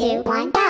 two, one, go!